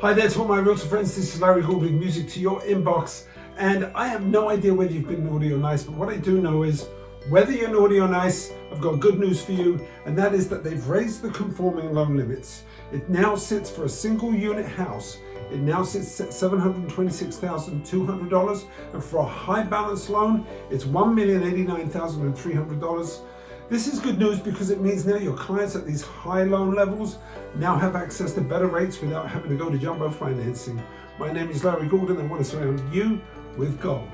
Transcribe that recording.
Hi there to all my realtor friends, this is Larry Gould with music to your inbox and I have no idea whether you've been naughty or nice but what I do know is whether you're naughty or nice, I've got good news for you and that is that they've raised the conforming loan limits. It now sits for a single unit house, it now sits at $726,200 and for a high balance loan it's $1,089,300. This is good news because it means now your clients at these high loan levels now have access to better rates without having to go to jumbo financing. My name is Larry Gordon. and I want to surround you with gold.